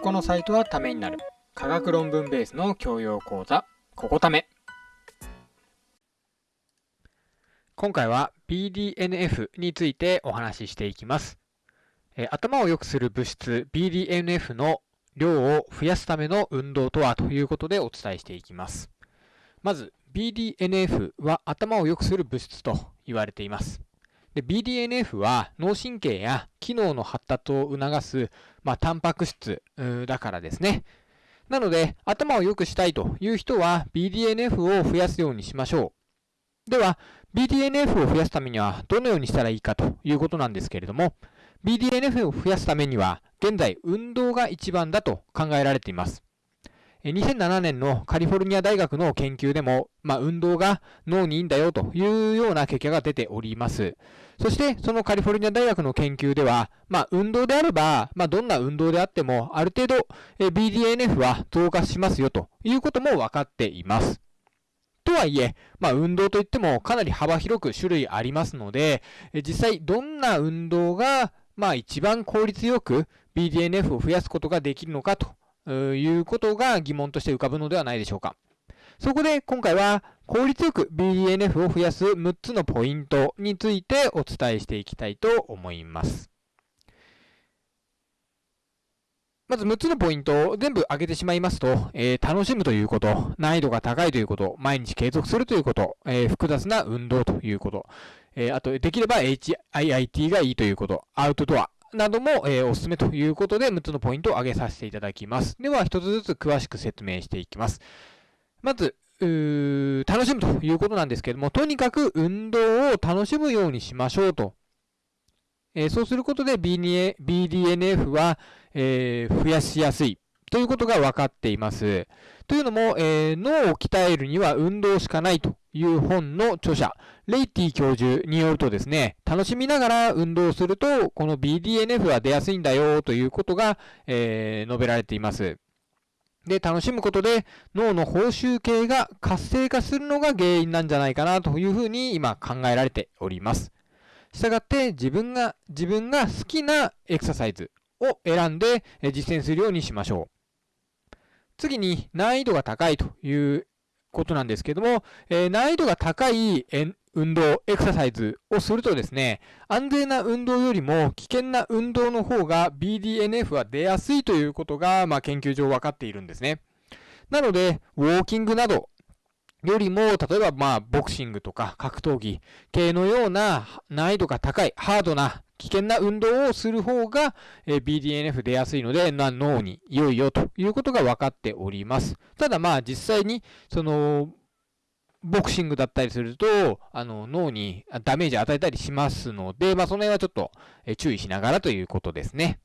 このサイトはためになる。科学論文ベースの教養講座。ここため。今回は BDNF についてお話ししていきます。え頭を良くする物質 BDNF の量を増やすための運動とはということでお伝えしていきます。まず BDNF は頭を良くする物質と言われています。で BDNF は脳神経や機能の発達を促す、まあ、タンパク質だからですね。なので、頭を良くしたいという人は BDNF を増やすようにしましょう。では、BDNF を増やすためにはどのようにしたらいいかということなんですけれども、BDNF を増やすためには、現在運動が一番だと考えられています。2007年のカリフォルニア大学の研究でも、まあ、運動が脳にいいんだよというような結果が出ております。そして、そのカリフォルニア大学の研究では、まあ、運動であれば、まあ、どんな運動であっても、ある程度、BDNF は増加しますよということも分かっています。とはいえ、まあ、運動といってもかなり幅広く種類ありますので、実際どんな運動が、まあ、一番効率よく BDNF を増やすことができるのかということが疑問として浮かぶのではないでしょうか。そこで今回は効率よく BDNF を増やす6つのポイントについてお伝えしていきたいと思います。まず6つのポイントを全部挙げてしまいますと、えー、楽しむということ、難易度が高いということ、毎日継続するということ、えー、複雑な運動ということ、えー、あと、できれば HIIT がいいということ、アウトドア、なども、えー、おすすめということで、6つのポイントを挙げさせていただきます。では、1つずつ詳しく説明していきます。まず、楽しむということなんですけども、とにかく運動を楽しむようにしましょうと。えー、そうすることで BDNF は、えー、増やしやすいということが分かっています。というのも、えー、脳を鍛えるには運動しかないという本の著者、レイティ教授によるとですね、楽しみながら運動すると、この BDNF は出やすいんだよということが、えー、述べられています。で、楽しむことで脳の報酬系が活性化するのが原因なんじゃないかなというふうに今考えられております。したがって自分が、自分が好きなエクササイズを選んで実践するようにしましょう。次に難易度が高いということなんですけども、えー、難易度が高い運動、エクササイズをするとですね、安全な運動よりも危険な運動の方が BDNF は出やすいということが、まあ、研究上分かっているんですね。なので、ウォーキングなどよりも、例えば、まあ、ボクシングとか格闘技系のような難易度が高い、ハードな危険な運動をする方が、え BDNF 出やすいので、な脳に良いよということが分かっております。ただまあ実際に、その、ボクシングだったりすると、あの、脳にダメージを与えたりしますので、まあその辺はちょっと注意しながらということですね。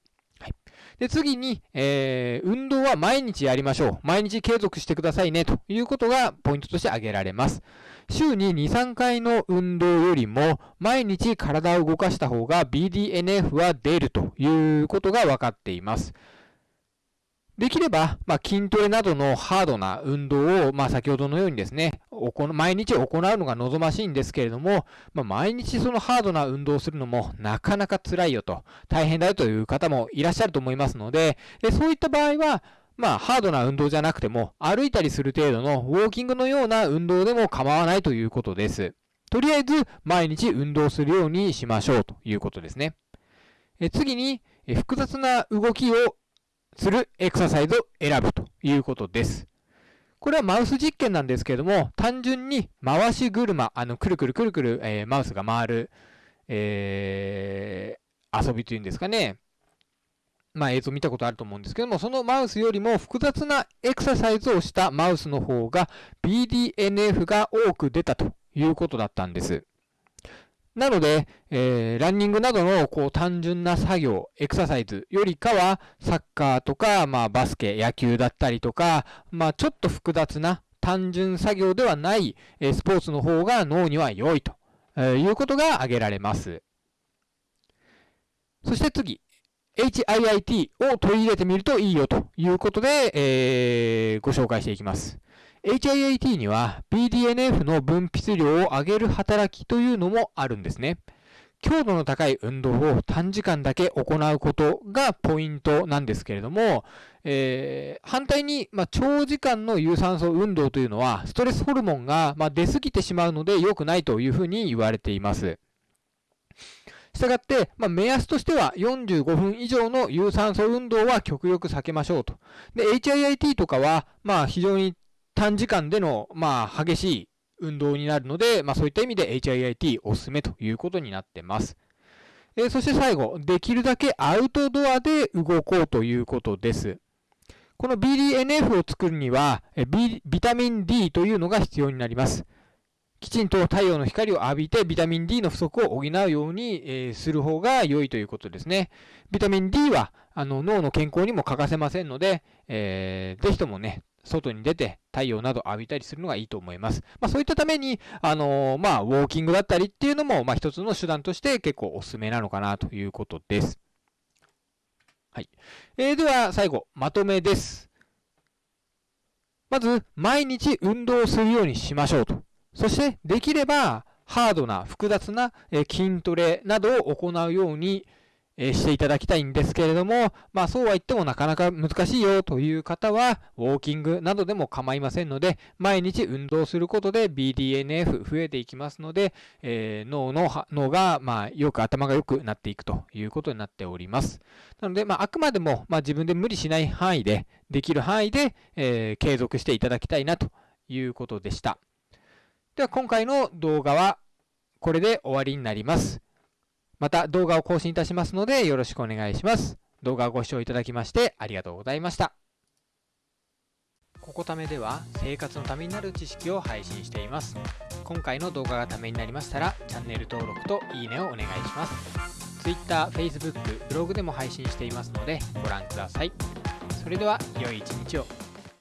で、次に、えー、運動は毎日やりましょう。毎日継続してくださいね、ということがポイントとして挙げられます。週に2、3回の運動よりも、毎日体を動かした方が BDNF は出るということが分かっています。できれば、まあ、筋トレなどのハードな運動を、まあ、先ほどのようにですね、毎日行うのが望ましいんですけれども、まあ、毎日そのハードな運動をするのもなかなか辛いよと、大変だよという方もいらっしゃると思いますので、そういった場合は、まあ、ハードな運動じゃなくても、歩いたりする程度のウォーキングのような運動でも構わないということです。とりあえず、毎日運動するようにしましょうということですね。え次に、え複雑な動きをするエクササイズを選ぶということです。これはマウス実験なんですけれども、単純に回し車、あの、くるくるくるくる、えー、マウスが回る、えー、遊びというんですかね。まあ映像見たことあると思うんですけども、そのマウスよりも複雑なエクササイズをしたマウスの方が BDNF が多く出たということだったんです。なので、えー、ランニングなどのこう単純な作業、エクササイズよりかは、サッカーとか、まあ、バスケ、野球だったりとか、まあ、ちょっと複雑な単純作業ではない、えー、スポーツの方が脳には良いと、えー、いうことが挙げられます。そして次、HIIT を取り入れてみるといいよということで、えー、ご紹介していきます。HIIT には BDNF の分泌量を上げる働きというのもあるんですね。強度の高い運動を短時間だけ行うことがポイントなんですけれども、えー、反対に、まあ、長時間の有酸素運動というのは、ストレスホルモンが、まあ、出過ぎてしまうので良くないというふうに言われています。したがって、まあ、目安としては45分以上の有酸素運動は極力避けましょうと。で、HIIT とかは、まあ、非常に短時間での、まあ、激しい運動になるので、まあ、そういった意味で HIIT おすすめということになってます。えー、そして最後、できるだけアウトドアで動こうということです。この BDNF を作るには、ビタミン D というのが必要になります。きちんと太陽の光を浴びてビタミン D の不足を補うように、えー、する方が良いということですね。ビタミン D はあの脳の健康にも欠かせませんので、えー、ぜひともね、外に出て太陽など浴びたりするのがいいと思います。まあ、そういったために、あのー、まあ、ウォーキングだったりっていうのも、まあ、一つの手段として結構おすすめなのかなということです。はい。えー、では、最後、まとめです。まず、毎日運動するようにしましょうと。そして、できれば、ハードな複雑な筋トレなどを行うようにえしていただきたいんですけれども、まあそうは言ってもなかなか難しいよという方は、ウォーキングなどでも構いませんので、毎日運動することで BDNF 増えていきますので、えー、脳の脳が、まあ、よく頭が良くなっていくということになっております。なので、まあ、あくまでも、まあ、自分で無理しない範囲で、できる範囲で、えー、継続していただきたいなということでした。では今回の動画はこれで終わりになります。また動画を更新いたしますのでよろしくお願いします。動画をご視聴いただきましてありがとうございました。ここためでは生活のためになる知識を配信しています。今回の動画がためになりましたらチャンネル登録といいねをお願いします。Twitter、Facebook、ブログでも配信していますのでご覧ください。それでは良い一日を。